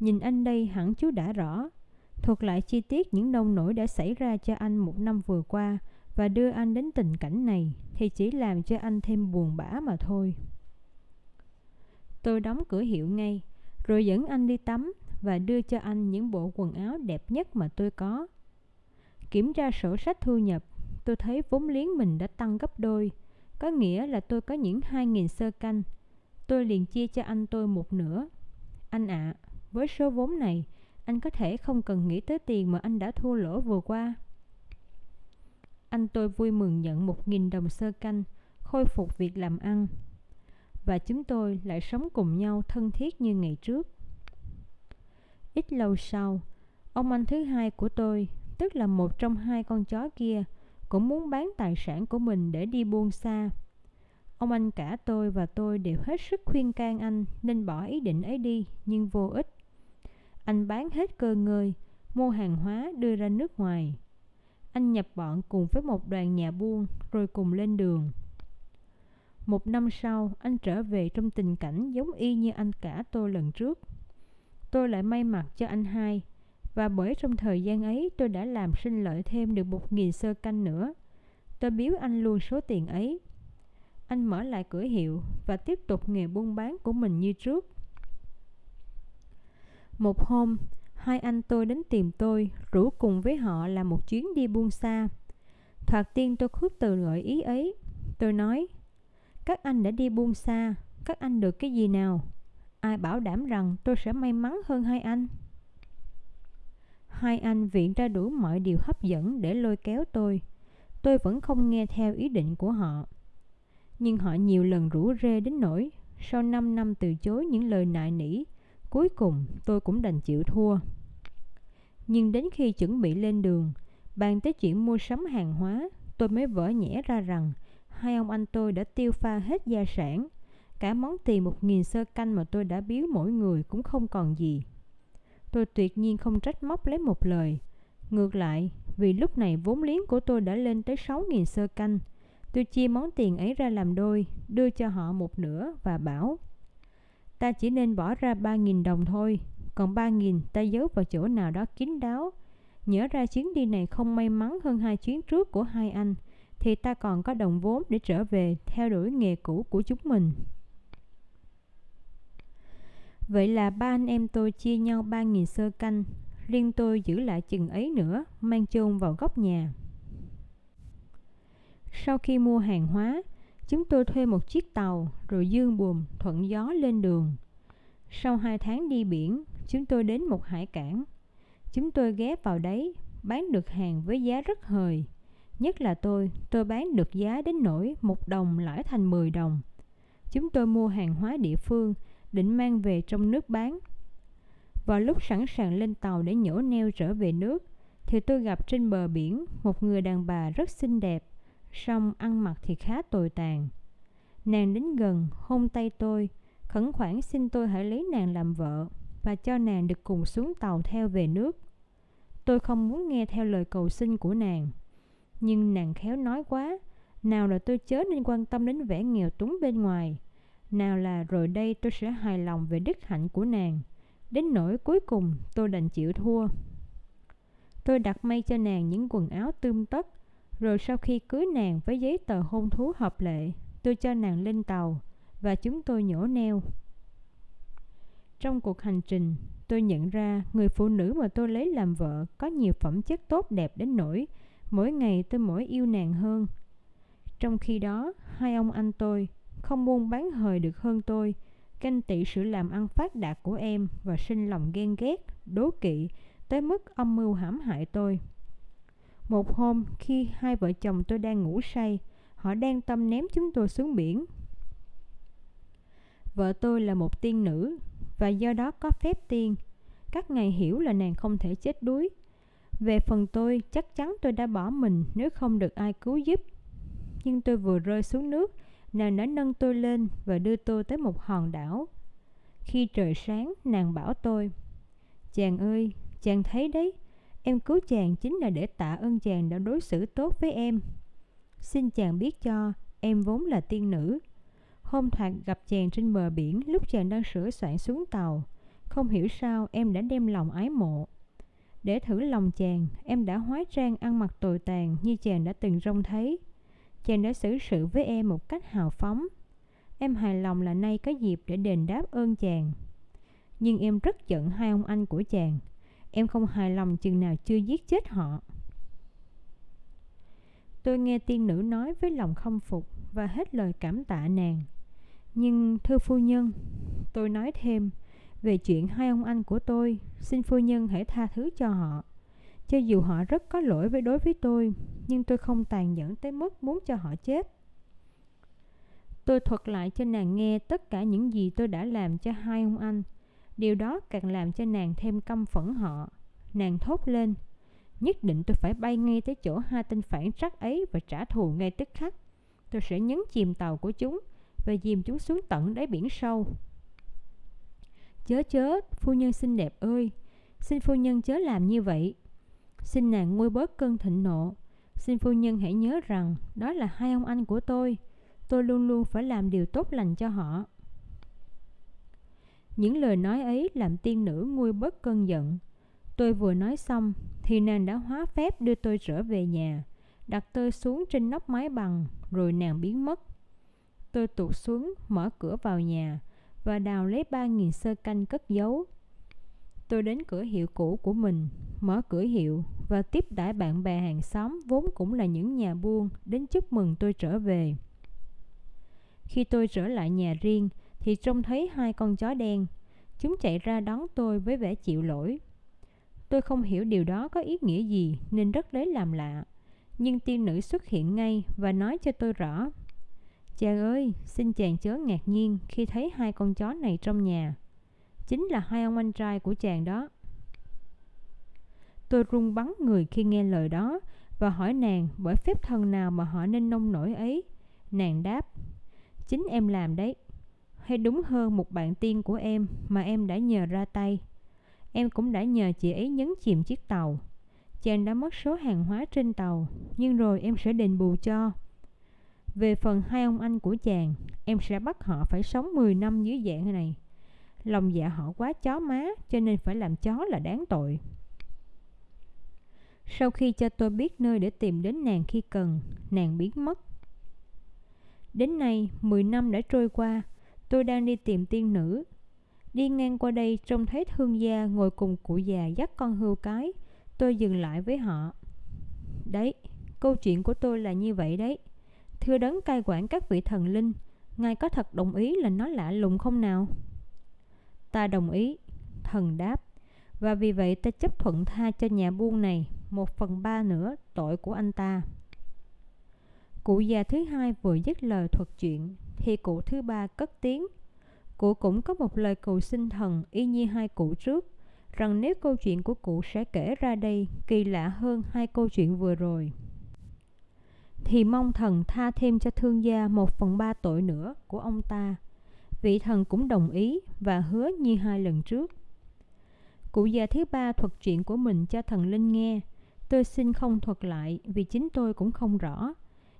nhìn anh đây hẳn chú đã rõ. Thuật lại chi tiết những nông nổi đã xảy ra cho anh một năm vừa qua và đưa anh đến tình cảnh này thì chỉ làm cho anh thêm buồn bã mà thôi. Tôi đóng cửa hiệu ngay, rồi dẫn anh đi tắm và đưa cho anh những bộ quần áo đẹp nhất mà tôi có. Kiểm tra sổ sách thu nhập, tôi thấy vốn liếng mình đã tăng gấp đôi, có nghĩa là tôi có những 2.000 sơ canh. Tôi liền chia cho anh tôi một nửa. Anh ạ, à, với số vốn này, anh có thể không cần nghĩ tới tiền mà anh đã thua lỗ vừa qua. Anh tôi vui mừng nhận một nghìn đồng sơ canh, khôi phục việc làm ăn. Và chúng tôi lại sống cùng nhau thân thiết như ngày trước. Ít lâu sau, ông anh thứ hai của tôi, tức là một trong hai con chó kia, cũng muốn bán tài sản của mình để đi buôn xa. ông anh cả tôi và tôi đều hết sức khuyên can anh nên bỏ ý định ấy đi, nhưng vô ích. Anh bán hết cơ ngơi, mua hàng hóa đưa ra nước ngoài. Anh nhập bọn cùng với một đoàn nhà buôn rồi cùng lên đường. Một năm sau, anh trở về trong tình cảnh giống y như anh cả tôi lần trước. Tôi lại may mặt cho anh hai, và bởi trong thời gian ấy tôi đã làm sinh lợi thêm được một nghìn sơ canh nữa. Tôi biếu anh luôn số tiền ấy. Anh mở lại cửa hiệu và tiếp tục nghề buôn bán của mình như trước. Một hôm, hai anh tôi đến tìm tôi, rủ cùng với họ là một chuyến đi buôn xa. Thoạt tiên tôi khước từ gợi ý ấy. Tôi nói, các anh đã đi buôn xa, các anh được cái gì nào? Ai bảo đảm rằng tôi sẽ may mắn hơn hai anh? Hai anh viện ra đủ mọi điều hấp dẫn để lôi kéo tôi. Tôi vẫn không nghe theo ý định của họ. Nhưng họ nhiều lần rủ rê đến nỗi sau 5 năm từ chối những lời nại nỉ, cuối cùng tôi cũng đành chịu thua. Nhưng đến khi chuẩn bị lên đường, bàn tới chuyện mua sắm hàng hóa, tôi mới vỡ nhẽ ra rằng hai ông anh tôi đã tiêu pha hết gia sản. Cả món tiền một nghìn sơ canh mà tôi đã biếu mỗi người cũng không còn gì. Tôi tuyệt nhiên không trách móc lấy một lời. Ngược lại, vì lúc này vốn liếng của tôi đã lên tới sáu nghìn sơ canh, tôi chia món tiền ấy ra làm đôi, đưa cho họ một nửa và bảo Ta chỉ nên bỏ ra ba nghìn đồng thôi, còn ba nghìn ta giấu vào chỗ nào đó kín đáo. Nhớ ra chuyến đi này không may mắn hơn hai chuyến trước của hai anh, thì ta còn có đồng vốn để trở về theo đuổi nghề cũ của chúng mình. Vậy là ba anh em tôi chia nhau ba nghìn sơ canh, riêng tôi giữ lại chừng ấy nữa, mang chôn vào góc nhà. Sau khi mua hàng hóa, chúng tôi thuê một chiếc tàu rồi dương buồm thuận gió lên đường. Sau hai tháng đi biển, chúng tôi đến một hải cảng. Chúng tôi ghé vào đấy, bán được hàng với giá rất hời. Nhất là tôi, tôi bán được giá đến nỗi một đồng lãi thành 10 đồng. Chúng tôi mua hàng hóa địa phương, định mang về trong nước bán. Vào lúc sẵn sàng lên tàu để nhổ neo trở về nước, thì tôi gặp trên bờ biển một người đàn bà rất xinh đẹp, song ăn mặc thì khá tồi tàn. Nàng đến gần, hôn tay tôi, khẩn khoản xin tôi hãy lấy nàng làm vợ và cho nàng được cùng xuống tàu theo về nước. Tôi không muốn nghe theo lời cầu xin của nàng, nhưng nàng khéo nói quá, nào là tôi chớ nên quan tâm đến vẻ nghèo túng bên ngoài, nào là rồi đây tôi sẽ hài lòng về đức hạnh của nàng, đến nỗi cuối cùng tôi đành chịu thua. Tôi đặt may cho nàng những quần áo tươm tất, rồi sau khi cưới nàng với giấy tờ hôn thú hợp lệ, tôi cho nàng lên tàu và chúng tôi nhổ neo. Trong cuộc hành trình, tôi nhận ra người phụ nữ mà tôi lấy làm vợ có nhiều phẩm chất tốt đẹp đến nỗi mỗi ngày tôi mỗi yêu nàng hơn. Trong khi đó, hai ông anh tôi không buôn bán hời được hơn tôi, canh tị sự làm ăn phát đạt của em và sinh lòng ghen ghét, đố kỵ tới mức âm mưu hãm hại tôi. Một hôm, khi hai vợ chồng tôi đang ngủ say, họ đang tâm ném chúng tôi xuống biển. Vợ tôi là một tiên nữ và do đó có phép tiên. Các ngài hiểu là nàng không thể chết đuối. Về phần tôi, chắc chắn tôi đã bỏ mình nếu không được ai cứu giúp. Nhưng tôi vừa rơi xuống nước, nàng đã nâng tôi lên và đưa tôi tới một hòn đảo. Khi trời sáng, nàng bảo tôi, Chàng ơi, chàng thấy đấy, em cứu chàng chính là để tạ ơn chàng đã đối xử tốt với em. Xin chàng biết cho, em vốn là tiên nữ. Hôm thoạt gặp chàng trên bờ biển lúc chàng đang sửa soạn xuống tàu. Không hiểu sao em đã đem lòng ái mộ. Để thử lòng chàng, em đã hóa trang ăn mặc tồi tàn như chàng đã từng trông thấy. Chàng đã xử sự với em một cách hào phóng. Em hài lòng là nay có dịp để đền đáp ơn chàng. Nhưng em rất giận hai ông anh của chàng. Em không hài lòng chừng nào chưa giết chết họ. Tôi nghe tiên nữ nói với lòng không phục và hết lời cảm tạ nàng. Nhưng thưa phu nhân, tôi nói thêm về chuyện hai ông anh của tôi, xin phu nhân hãy tha thứ cho họ. Cho dù họ rất có lỗi với đối với tôi, nhưng tôi không tàn nhẫn tới mức muốn cho họ chết. Tôi thuật lại cho nàng nghe tất cả những gì tôi đã làm cho hai ông anh. Điều đó càng làm cho nàng thêm căm phẫn họ. Nàng thốt lên, nhất định tôi phải bay ngay tới chỗ hai tên phản trắc ấy và trả thù ngay tức khắc. Tôi sẽ nhấn chìm tàu của chúng và dìm chúng xuống tận đáy biển sâu. Chớ chớ, phu nhân xinh đẹp ơi, xin phu nhân chớ làm như vậy. Xin nàng nguôi bớt cơn thịnh nộ. Xin phu nhân hãy nhớ rằng đó là hai ông anh của tôi. Tôi luôn luôn phải làm điều tốt lành cho họ. Những lời nói ấy làm tiên nữ nguôi bớt cơn giận. Tôi vừa nói xong thì nàng đã hóa phép đưa tôi trở về nhà, đặt tôi xuống trên nóc mái bằng rồi nàng biến mất. Tôi tụt xuống, mở cửa vào nhà và đào lấy ba nghìn sơ canh cất giấu. Tôi đến cửa hiệu cũ của mình, mở cửa hiệu và tiếp đãi bạn bè hàng xóm vốn cũng là những nhà buôn đến chúc mừng tôi trở về. Khi tôi trở lại nhà riêng thì trông thấy hai con chó đen. Chúng chạy ra đón tôi với vẻ chịu lỗi. Tôi không hiểu điều đó có ý nghĩa gì nên rất lấy làm lạ. Nhưng tiên nữ xuất hiện ngay và nói cho tôi rõ. Chàng ơi, xin chàng chớ ngạc nhiên khi thấy hai con chó này trong nhà. Chính là hai ông anh trai của chàng đó. Tôi run bắn người khi nghe lời đó và hỏi nàng bởi phép thần nào mà họ nên nông nổi ấy. Nàng đáp, chính em làm đấy. Hay đúng hơn một bạn tiên của em mà em đã nhờ ra tay. Em cũng đã nhờ chị ấy nhấn chìm chiếc tàu. Chàng đã mất số hàng hóa trên tàu, nhưng rồi em sẽ đền bù cho. Về phần hai ông anh của chàng, em sẽ bắt họ phải sống 10 năm dưới dạng này. Lòng dạ họ quá chó má, cho nên phải làm chó là đáng tội. Sau khi cho tôi biết nơi để tìm đến nàng khi cần, nàng biến mất. Đến nay, 10 năm đã trôi qua, tôi đang đi tìm tiên nữ. Đi ngang qua đây trông thấy thương gia ngồi cùng cụ già dắt con hươu cái, tôi dừng lại với họ. Đấy, câu chuyện của tôi là như vậy đấy. Thưa đấng cai quản các vị thần linh, Ngài có thật đồng ý là nó lạ lùng không nào? Ta đồng ý, thần đáp, và vì vậy ta chấp thuận tha cho nhà buôn này một phần ba nữa tội của anh ta. Cụ già thứ hai vừa dứt lời thuật chuyện, thì cụ thứ ba cất tiếng. Cụ cũng có một lời cầu xin thần y như hai cụ trước, rằng nếu câu chuyện của cụ sẽ kể ra đây kỳ lạ hơn hai câu chuyện vừa rồi thì mong thần tha thêm cho thương gia một phần ba tội nữa của ông ta. Vị thần cũng đồng ý và hứa như hai lần trước. Cụ già thứ ba thuật chuyện của mình cho thần linh nghe. Tôi xin không thuật lại vì chính tôi cũng không rõ.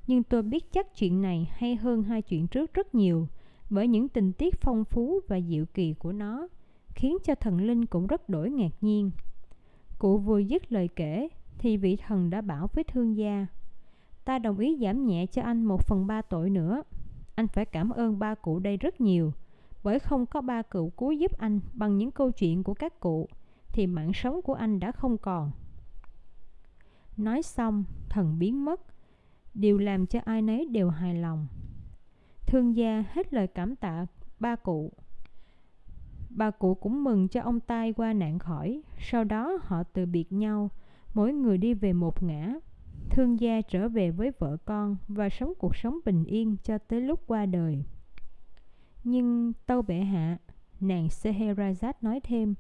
Nhưng tôi biết chắc chuyện này hay hơn hai chuyện trước rất nhiều bởi những tình tiết phong phú và diệu kỳ của nó khiến cho thần linh cũng rất đổi ngạc nhiên. Cụ vừa dứt lời kể thì vị thần đã bảo với thương gia Ta đồng ý giảm nhẹ cho anh một phần ba tội nữa. Anh phải cảm ơn ba cụ đây rất nhiều, bởi không có ba cụ cứu giúp anh bằng những câu chuyện của các cụ, thì mạng sống của anh đã không còn. Nói xong, thần biến mất, điều làm cho ai nấy đều hài lòng. Thương gia hết lời cảm tạ ba cụ. Bà cụ cũng mừng cho ông tai qua nạn khỏi, sau đó họ từ biệt nhau, mỗi người đi về một ngã, Thương gia trở về với vợ con và sống cuộc sống bình yên cho tới lúc qua đời. Nhưng tâu bệ hạ, nàng Scheherazade nói thêm,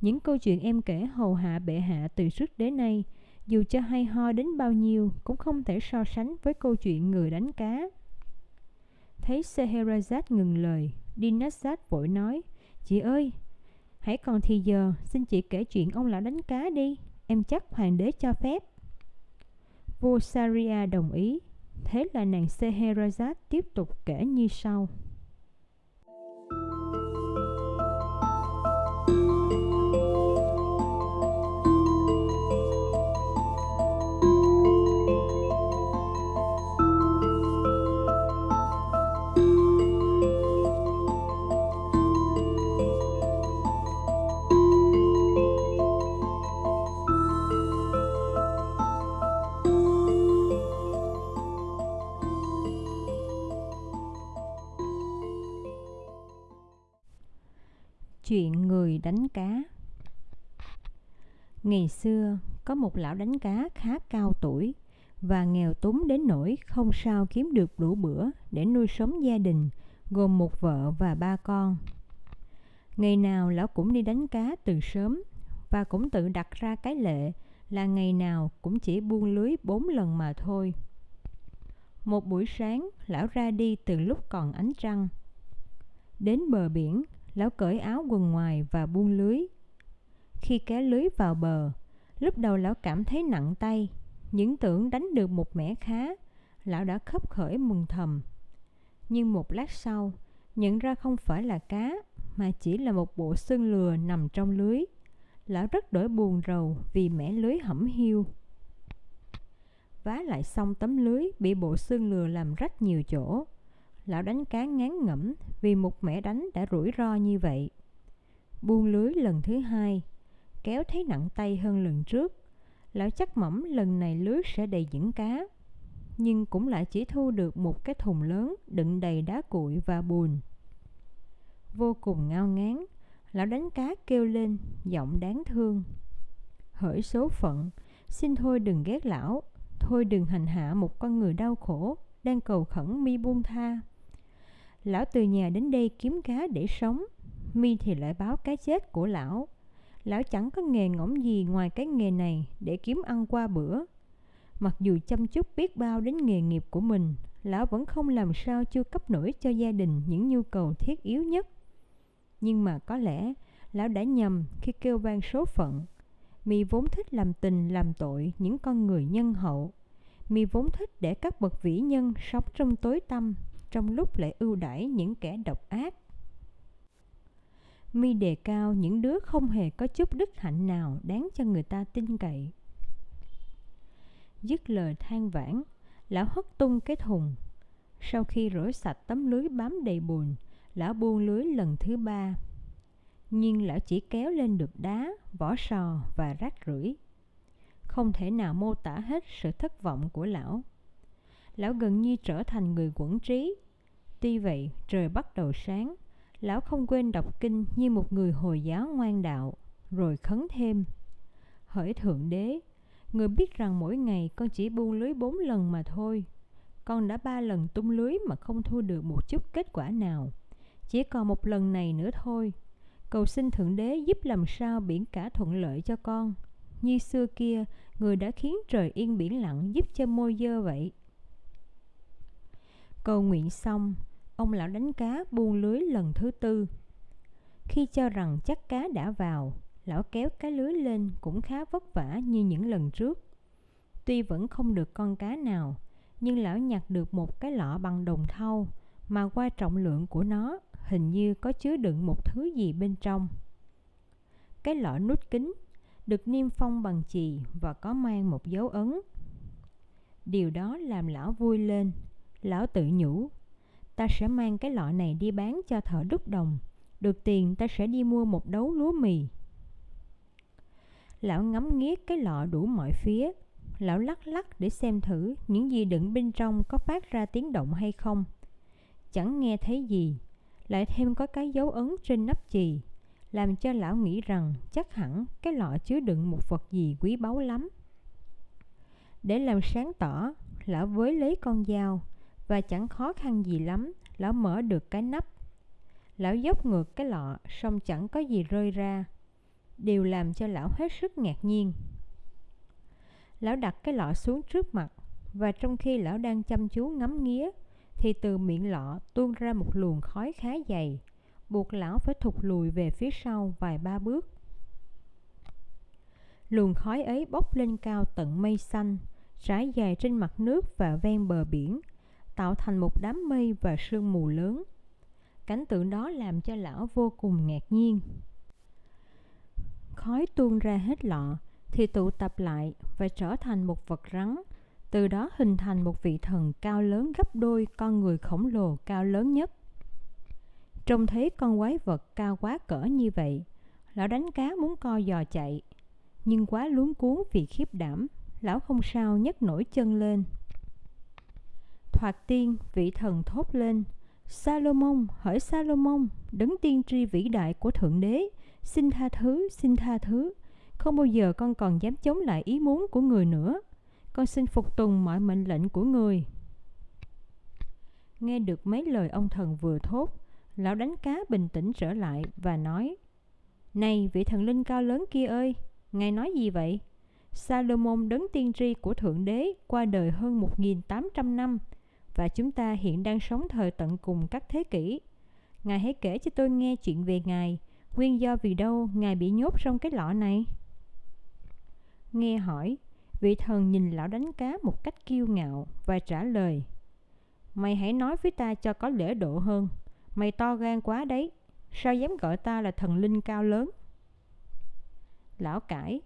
những câu chuyện em kể hầu hạ bệ hạ từ trước đến nay, dù cho hay ho đến bao nhiêu cũng không thể so sánh với câu chuyện người đánh cá. Thấy Scheherazade ngừng lời, Dinazad vội nói, Chị ơi, hãy còn thì giờ, xin chị kể chuyện ông lão đánh cá đi, em chắc hoàng đế cho phép. Vua Saria đồng ý. Thế là nàng Scheherazade tiếp tục kể như sau. Đánh cá Ngày xưa, có một lão đánh cá khá cao tuổi và nghèo túng đến nỗi không sao kiếm được đủ bữa để nuôi sống gia đình, gồm một vợ và ba con. Ngày nào lão cũng đi đánh cá từ sớm và cũng tự đặt ra cái lệ là ngày nào cũng chỉ buông lưới bốn lần mà thôi. Một buổi sáng, lão ra đi từ lúc còn ánh trăng. Đến bờ biển, lão cởi áo quần ngoài và buông lưới. Khi kéo lưới vào bờ, lúc đầu lão cảm thấy nặng tay, những tưởng đánh được một mẻ khá, lão đã khấp khởi mừng thầm. Nhưng một lát sau, nhận ra không phải là cá, mà chỉ là một bộ xương lừa nằm trong lưới. Lão rất đổi buồn rầu vì mẻ lưới hẩm hiu. Vá lại xong tấm lưới bị bộ xương lừa làm rách nhiều chỗ. Lão đánh cá ngán ngẩm vì một mẻ đánh đã rủi ro như vậy. Buông lưới lần thứ hai, kéo thấy nặng tay hơn lần trước. Lão chắc mẩm lần này lưới sẽ đầy những cá. Nhưng cũng lại chỉ thu được một cái thùng lớn đựng đầy đá cuội và bùn. Vô cùng ngao ngán, lão đánh cá kêu lên, giọng đáng thương. Hỡi số phận, xin thôi đừng ghét lão, thôi đừng hành hạ một con người đau khổ, đang cầu khẩn mi buông tha. Lão từ nhà đến đây kiếm cá để sống, mi thì lại báo cái chết của lão. Lão chẳng có nghề ngỗng gì ngoài cái nghề này để kiếm ăn qua bữa. Mặc dù chăm chút biết bao đến nghề nghiệp của mình, lão vẫn không làm sao chưa cấp nổi cho gia đình những nhu cầu thiết yếu nhất. Nhưng mà có lẽ lão đã nhầm khi kêu vang số phận. Mi vốn thích làm tình làm tội những con người nhân hậu. Mi vốn thích để các bậc vĩ nhân sống trong tối tăm, trong lúc lại ưu đãi những kẻ độc ác. Mi đề cao những đứa không hề có chút đức hạnh nào đáng cho người ta tin cậy. Dứt lời than vãn, lão hất tung cái thùng. Sau khi rửa sạch tấm lưới bám đầy bùn, lão buông lưới lần thứ ba. Nhưng lão chỉ kéo lên được đá, vỏ sò và rác rưởi. Không thể nào mô tả hết sự thất vọng của lão. Lão gần như trở thành người quẩn trí. Tuy vậy, trời bắt đầu sáng, lão không quên đọc kinh như một người Hồi giáo ngoan đạo, rồi khấn thêm. Hỡi Thượng Đế, người biết rằng mỗi ngày con chỉ buông lưới bốn lần mà thôi. Con đã ba lần tung lưới mà không thu được một chút kết quả nào. Chỉ còn một lần này nữa thôi. Cầu xin Thượng Đế giúp làm sao biển cả thuận lợi cho con. Như xưa kia, người đã khiến trời yên biển lặng giúp cho môi dơ vậy. Cầu nguyện xong, ông lão đánh cá buông lưới lần thứ tư. Khi cho rằng chắc cá đã vào, lão kéo cái lưới lên cũng khá vất vả như những lần trước. Tuy vẫn không được con cá nào, nhưng lão nhặt được một cái lọ bằng đồng thau mà qua trọng lượng của nó hình như có chứa đựng một thứ gì bên trong. Cái lọ nút kính được niêm phong bằng chì và có mang một dấu ấn. Điều đó làm lão vui lên. Lão tự nhủ, ta sẽ mang cái lọ này đi bán cho thợ đúc đồng. Được tiền ta sẽ đi mua một đấu lúa mì. Lão ngắm nghía cái lọ đủ mọi phía. Lão lắc lắc để xem thử những gì đựng bên trong có phát ra tiếng động hay không. Chẳng nghe thấy gì, lại thêm có cái dấu ấn trên nắp chì, làm cho lão nghĩ rằng chắc hẳn cái lọ chứa đựng một vật gì quý báu lắm. Để làm sáng tỏ, lão với lấy con dao và chẳng khó khăn gì lắm, lão mở được cái nắp. Lão dốc ngược cái lọ, xong chẳng có gì rơi ra. Điều làm cho lão hết sức ngạc nhiên. Lão đặt cái lọ xuống trước mặt, và trong khi lão đang chăm chú ngắm nghía, thì từ miệng lọ tuôn ra một luồng khói khá dày, buộc lão phải thụt lùi về phía sau vài ba bước. Luồng khói ấy bốc lên cao tận mây xanh, trải dài trên mặt nước và ven bờ biển, tạo thành một đám mây và sương mù lớn. Cảnh tượng đó làm cho lão vô cùng ngạc nhiên. Khói tuôn ra hết lọ, thì tụ tập lại và trở thành một vật rắn từ đó hình thành một vị thần cao lớn gấp đôi con người khổng lồ cao lớn nhất. Trông thấy con quái vật cao quá cỡ như vậy, lão đánh cá muốn co giò chạy, nhưng quá luống cuốn vì khiếp đảm, lão không sao nhấc nổi chân lên. Hoạt tiên, vị thần thốt lên, Salomon, hỡi Salomon, đấng tiên tri vĩ đại của Thượng Đế, xin tha thứ, xin tha thứ, không bao giờ con còn dám chống lại ý muốn của người nữa con xin phục tùng mọi mệnh lệnh của người. Nghe được mấy lời ông thần vừa thốt, lão đánh cá bình tĩnh trở lại và nói Này vị thần linh cao lớn kia ơi, ngài nói gì vậy? Salomon đấng tiên tri của Thượng Đế qua đời hơn 1.800 năm và chúng ta hiện đang sống thời tận cùng các thế kỷ. Ngài hãy kể cho tôi nghe chuyện về Ngài, nguyên do vì đâu Ngài bị nhốt trong cái lọ này. Nghe hỏi, vị thần nhìn lão đánh cá một cách kiêu ngạo và trả lời Mày hãy nói với ta cho có lễ độ hơn, mày to gan quá đấy, sao dám gọi ta là thần linh cao lớn? Lão cãi,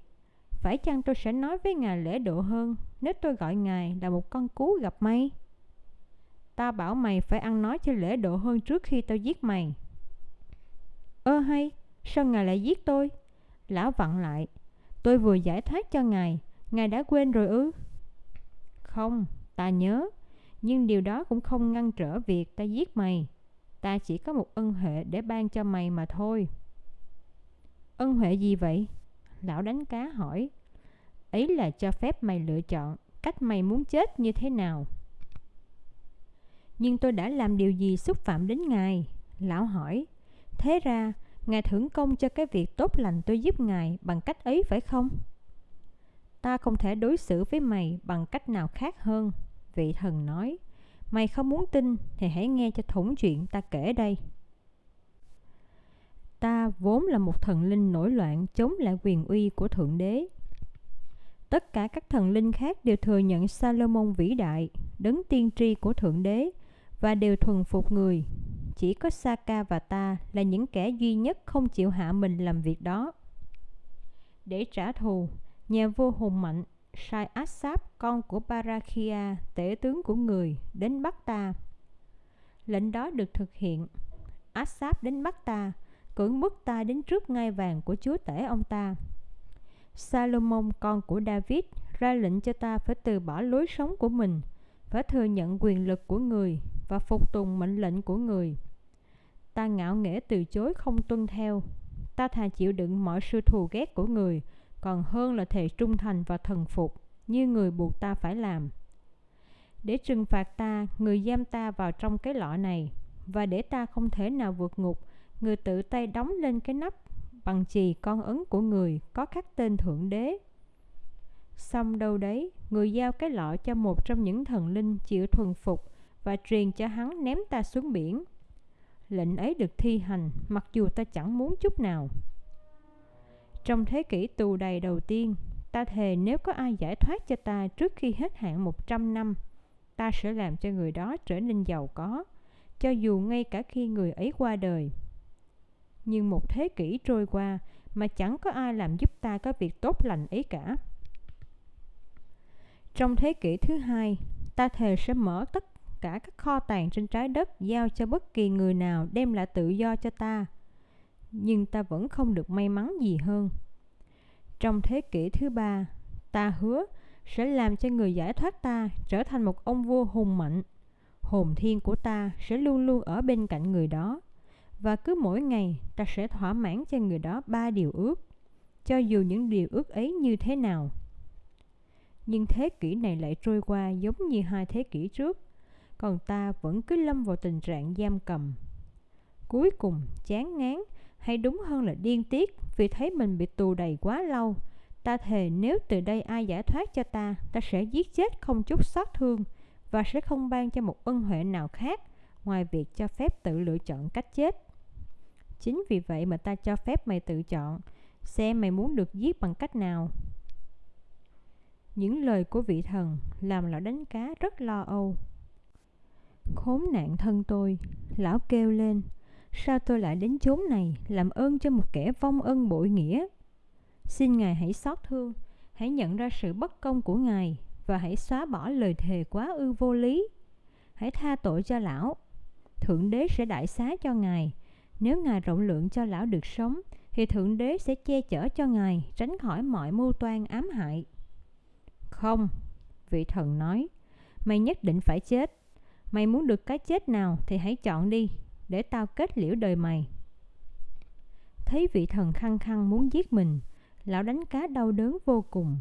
phải chăng tôi sẽ nói với ngài lễ độ hơn nếu tôi gọi ngài là một con cú gặp may? Ta bảo mày phải ăn nói cho lễ độ hơn trước khi tao giết mày. Ơ hay, sao ngài lại giết tôi? Lão vặn lại, tôi vừa giải thoát cho ngài, ngài đã quên rồi ư? Không, ta nhớ, nhưng điều đó cũng không ngăn trở việc ta giết mày. Ta chỉ có một ân huệ để ban cho mày mà thôi. Ân huệ gì vậy? Lão đánh cá hỏi. Ấy là cho phép mày lựa chọn cách mày muốn chết như thế nào. Nhưng tôi đã làm điều gì xúc phạm đến Ngài? Lão hỏi. Thế ra, Ngài thưởng công cho cái việc tốt lành tôi giúp Ngài bằng cách ấy phải không? Ta không thể đối xử với mày bằng cách nào khác hơn, vị thần nói. Mày không muốn tin thì hãy nghe cho thủng chuyện ta kể đây. Ta vốn là một thần linh nổi loạn chống lại quyền uy của Thượng Đế. Tất cả các thần linh khác đều thừa nhận Salomon vĩ đại, đấng tiên tri của Thượng Đế, và đều thuần phục người. Chỉ có Saka và ta là những kẻ duy nhất không chịu hạ mình làm việc đó. Để trả thù, nhà vua hùng mạnh sai Assap, con của barakia tể tướng của người, đến bắt ta. Lệnh đó được thực hiện. Assap đến bắt ta, cưỡng bức ta đến trước ngai vàng của chúa tể ông ta. Salomon, con của David, ra lệnh cho ta phải từ bỏ lối sống của mình, phải thừa nhận quyền lực của người và phục tùng mệnh lệnh của người. Ta ngạo nghễ từ chối không tuân theo. Ta thà chịu đựng mọi sự thù ghét của người, còn hơn là thề trung thành và thần phục, như người buộc ta phải làm. Để trừng phạt ta, người giam ta vào trong cái lọ này, và để ta không thể nào vượt ngục, người tự tay đóng lên cái nắp bằng chì con ấn của người có khắc tên Thượng Đế. Xong đâu đấy, người giao cái lọ cho một trong những thần linh chịu thuần phục và truyền cho hắn ném ta xuống biển. Lệnh ấy được thi hành mặc dù ta chẳng muốn chút nào. Trong thế kỷ tù đầy đầu tiên, ta thề nếu có ai giải thoát cho ta trước khi hết hạn 100 năm, ta sẽ làm cho người đó trở nên giàu có, cho dù ngay cả khi người ấy qua đời. Nhưng một thế kỷ trôi qua mà chẳng có ai làm giúp ta có việc tốt lành ấy cả. Trong thế kỷ thứ hai, ta thề sẽ mở tất cả các kho tàng trên trái đất giao cho bất kỳ người nào đem lại tự do cho ta nhưng ta vẫn không được may mắn gì hơn. Trong thế kỷ thứ ba, ta hứa sẽ làm cho người giải thoát ta trở thành một ông vua hùng mạnh. Hồn thiên của ta sẽ luôn luôn ở bên cạnh người đó. Và cứ mỗi ngày ta sẽ thỏa mãn cho người đó ba điều ước, cho dù những điều ước ấy như thế nào. Nhưng thế kỷ này lại trôi qua giống như hai thế kỷ trước, còn ta vẫn cứ lâm vào tình trạng giam cầm. Cuối cùng, chán ngán hay đúng hơn là điên tiết vì thấy mình bị tù đầy quá lâu. Ta thề nếu từ đây ai giải thoát cho ta, ta sẽ giết chết không chút xót thương và sẽ không ban cho một ân huệ nào khác ngoài việc cho phép tự lựa chọn cách chết. Chính vì vậy mà ta cho phép mày tự chọn, xem mày muốn được giết bằng cách nào. Những lời của vị thần làm lão đánh cá rất lo âu. Khốn nạn thân tôi, lão kêu lên, Sao tôi lại đến chốn này làm ơn cho một kẻ vong ân bội nghĩa? Xin Ngài hãy xót thương, hãy nhận ra sự bất công của Ngài và hãy xóa bỏ lời thề quá ư vô lý. Hãy tha tội cho lão. Thượng đế sẽ đại xá cho Ngài. Nếu Ngài rộng lượng cho lão được sống, thì Thượng đế sẽ che chở cho Ngài, tránh khỏi mọi mưu toan ám hại. Không, vị thần nói, mày nhất định phải chết. Mày muốn được cái chết nào thì hãy chọn đi, để tao kết liễu đời mày. Thấy vị thần khăng khăng muốn giết mình, lão đánh cá đau đớn vô cùng.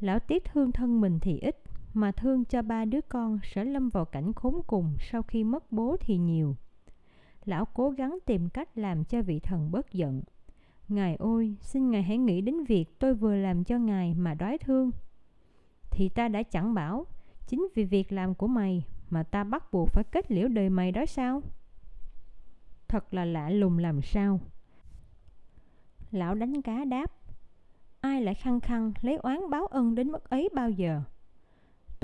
Lão tiếc thương thân mình thì ít, mà thương cho ba đứa con sẽ lâm vào cảnh khốn cùng sau khi mất bố thì nhiều. Lão cố gắng tìm cách làm cho vị thần bớt giận. Ngài ôi, xin Ngài hãy nghĩ đến việc tôi vừa làm cho Ngài mà đói thương. Thì ta đã chẳng bảo, chính vì việc làm của mày mà ta bắt buộc phải kết liễu đời mày đó sao? Thật là lạ lùng làm sao. Lão đánh cá đáp, ai lại khăng khăng lấy oán báo ân đến mức ấy bao giờ?